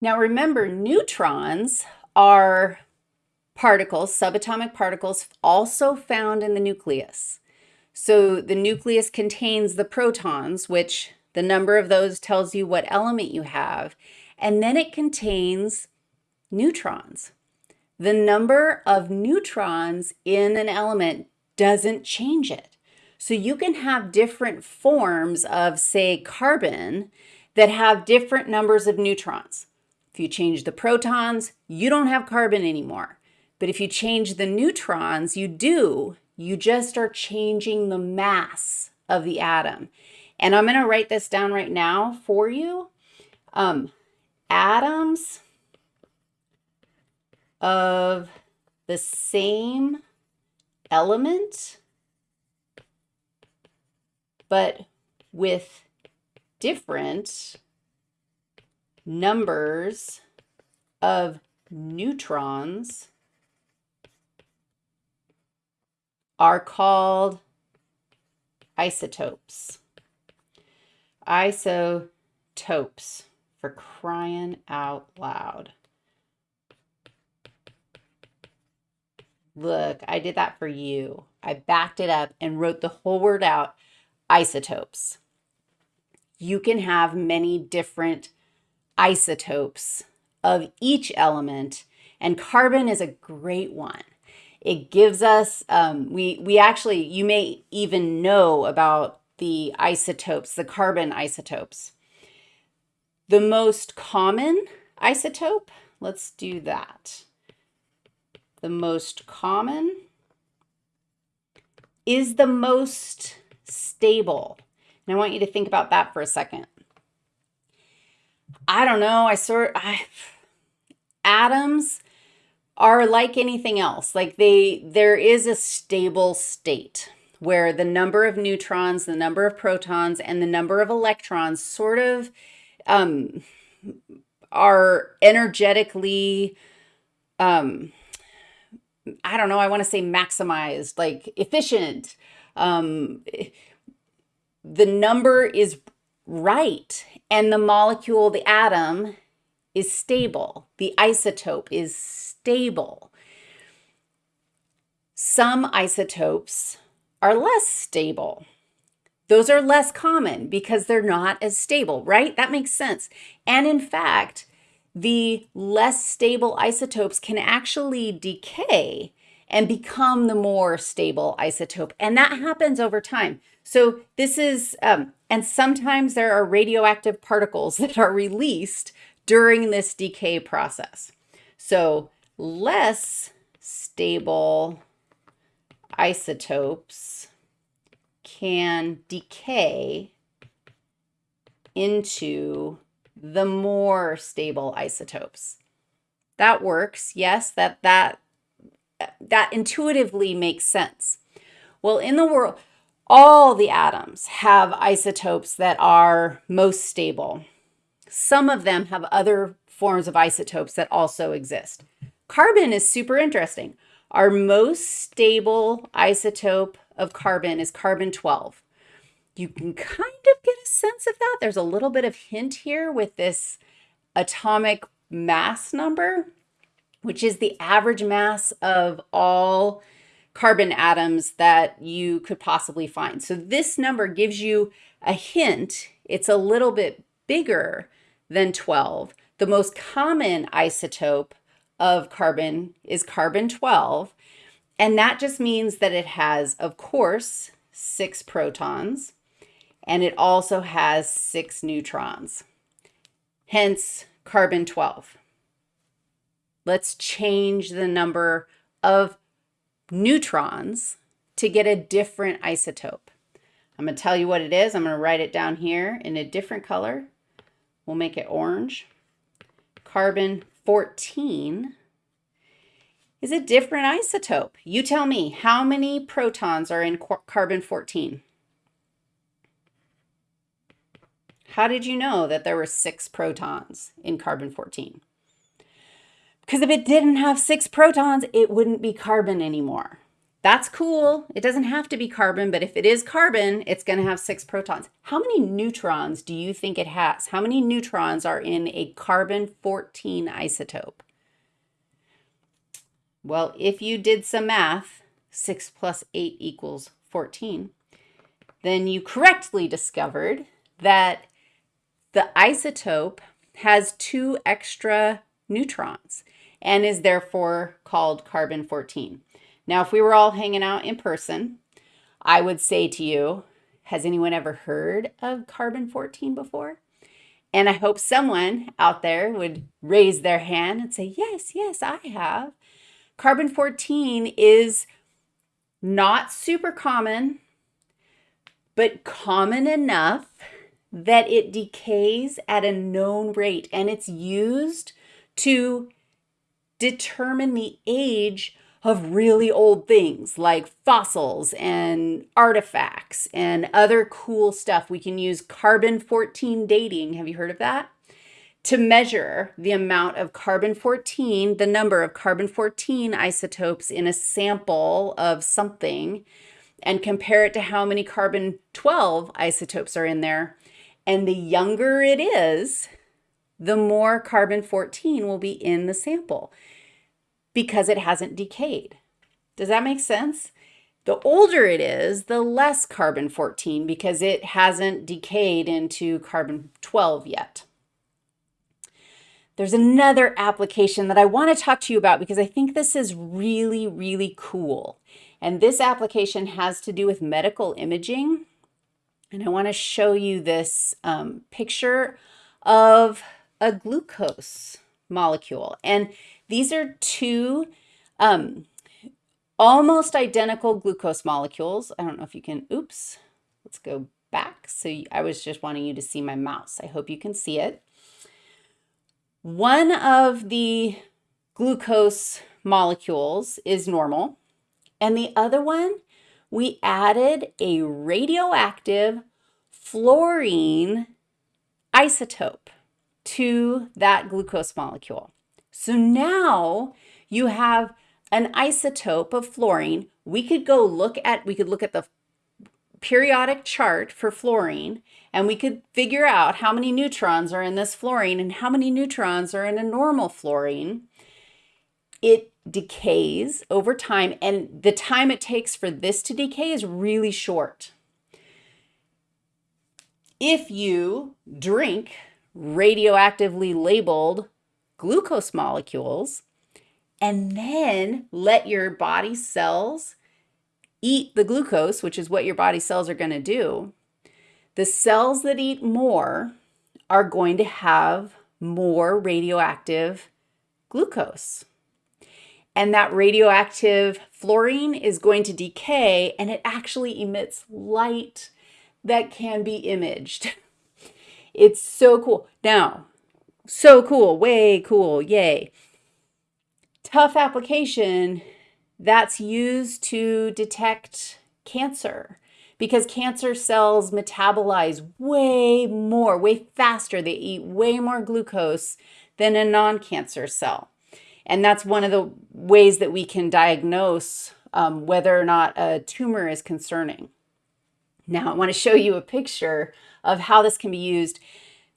Now remember, neutrons are particles, subatomic particles, also found in the nucleus. So the nucleus contains the protons, which the number of those tells you what element you have, and then it contains neutrons. The number of neutrons in an element doesn't change it. So you can have different forms of, say, carbon that have different numbers of neutrons. If you change the protons, you don't have carbon anymore. But if you change the neutrons, you do. You just are changing the mass of the atom. And I'm going to write this down right now for you. Um, atoms of the same element, but with different numbers of neutrons are called isotopes. Isotopes for crying out loud. Look, I did that for you. I backed it up and wrote the whole word out, isotopes. You can have many different isotopes of each element, and carbon is a great one. It gives us, um, we, we actually, you may even know about the isotopes, the carbon isotopes. The most common isotope, let's do that the most common, is the most stable. And I want you to think about that for a second. I don't know, I sort I atoms are like anything else. Like they there is a stable state where the number of neutrons, the number of protons, and the number of electrons sort of um, are energetically um, I don't know, I want to say maximized, like efficient. Um, the number is right and the molecule, the atom, is stable. The isotope is stable. Some isotopes are less stable. Those are less common because they're not as stable, right? That makes sense. And in fact, the less stable isotopes can actually decay and become the more stable isotope. And that happens over time. So this is, um, and sometimes there are radioactive particles that are released during this decay process. So less stable isotopes can decay into the more stable isotopes. That works. Yes, that that that intuitively makes sense. Well, in the world, all the atoms have isotopes that are most stable. Some of them have other forms of isotopes that also exist. Carbon is super interesting. Our most stable isotope of carbon is carbon 12 you can kind of get a sense of that. There's a little bit of hint here with this atomic mass number, which is the average mass of all carbon atoms that you could possibly find. So this number gives you a hint. It's a little bit bigger than 12. The most common isotope of carbon is carbon 12. And that just means that it has, of course, six protons and it also has six neutrons, hence carbon 12. Let's change the number of neutrons to get a different isotope. I'm going to tell you what it is. I'm going to write it down here in a different color. We'll make it orange. Carbon 14 is a different isotope. You tell me, how many protons are in carbon 14? How did you know that there were six protons in carbon-14? Because if it didn't have six protons, it wouldn't be carbon anymore. That's cool. It doesn't have to be carbon, but if it is carbon, it's going to have six protons. How many neutrons do you think it has? How many neutrons are in a carbon-14 isotope? Well, if you did some math, 6 plus 8 equals 14, then you correctly discovered that the isotope has two extra neutrons and is therefore called carbon-14. Now, if we were all hanging out in person, I would say to you, has anyone ever heard of carbon-14 before? And I hope someone out there would raise their hand and say, yes, yes, I have. Carbon-14 is not super common, but common enough that it decays at a known rate and it's used to determine the age of really old things like fossils and artifacts and other cool stuff. We can use carbon-14 dating. Have you heard of that? To measure the amount of carbon-14, the number of carbon-14 isotopes in a sample of something and compare it to how many carbon-12 isotopes are in there. And the younger it is, the more carbon-14 will be in the sample because it hasn't decayed. Does that make sense? The older it is, the less carbon-14 because it hasn't decayed into carbon-12 yet. There's another application that I want to talk to you about because I think this is really, really cool. And this application has to do with medical imaging. And I want to show you this um, picture of a glucose molecule. And these are two um, almost identical glucose molecules. I don't know if you can, oops, let's go back. So I was just wanting you to see my mouse. I hope you can see it. One of the glucose molecules is normal, and the other one, we added a radioactive fluorine isotope to that glucose molecule. So now you have an isotope of fluorine. We could go look at, we could look at the periodic chart for fluorine and we could figure out how many neutrons are in this fluorine and how many neutrons are in a normal fluorine. It decays over time and the time it takes for this to decay is really short. If you drink radioactively labeled glucose molecules, and then let your body cells eat the glucose, which is what your body cells are going to do, the cells that eat more are going to have more radioactive glucose. And that radioactive fluorine is going to decay and it actually emits light that can be imaged. It's so cool. Now, so cool, way cool, yay. Tough application that's used to detect cancer because cancer cells metabolize way more, way faster. They eat way more glucose than a non-cancer cell. And that's one of the ways that we can diagnose um, whether or not a tumor is concerning. Now, I want to show you a picture of how this can be used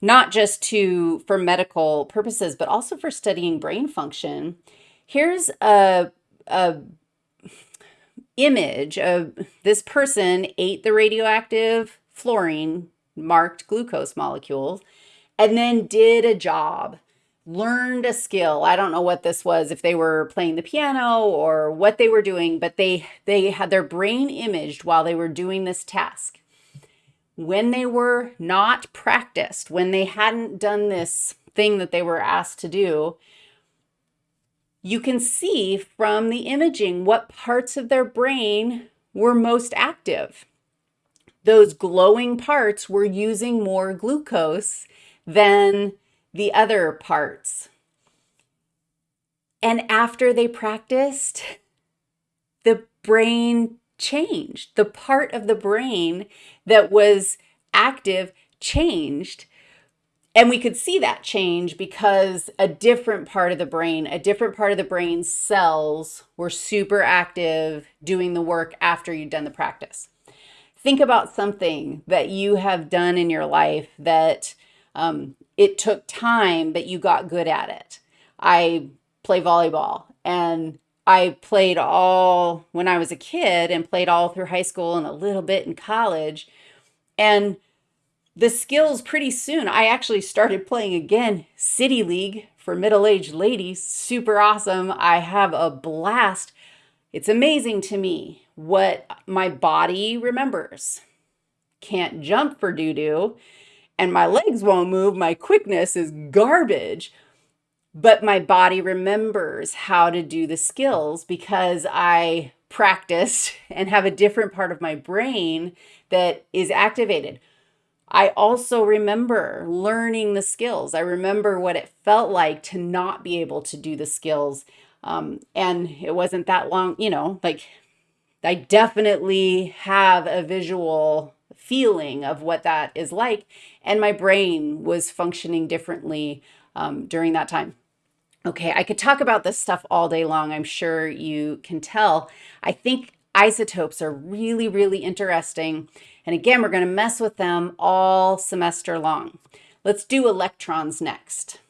not just to for medical purposes, but also for studying brain function. Here's a, a image of this person ate the radioactive fluorine marked glucose molecules and then did a job learned a skill i don't know what this was if they were playing the piano or what they were doing but they they had their brain imaged while they were doing this task when they were not practiced, when they hadn't done this thing that they were asked to do, you can see from the imaging what parts of their brain were most active. Those glowing parts were using more glucose than the other parts. And after they practiced, the brain changed. The part of the brain that was active changed. and we could see that change because a different part of the brain, a different part of the brain cells were super active doing the work after you'd done the practice. Think about something that you have done in your life that um, it took time, but you got good at it. I play volleyball and I played all when I was a kid and played all through high school and a little bit in college. And the skills pretty soon. I actually started playing again City League for middle-aged ladies. Super awesome. I have a blast. It's amazing to me what my body remembers. Can't jump for doo-doo and my legs won't move. My quickness is garbage. But my body remembers how to do the skills because I practiced and have a different part of my brain that is activated. I also remember learning the skills. I remember what it felt like to not be able to do the skills. Um, and it wasn't that long, you know, like I definitely have a visual feeling of what that is like. And my brain was functioning differently um, during that time. Okay, I could talk about this stuff all day long. I'm sure you can tell. I think isotopes are really, really interesting. And again, we're going to mess with them all semester long. Let's do electrons next.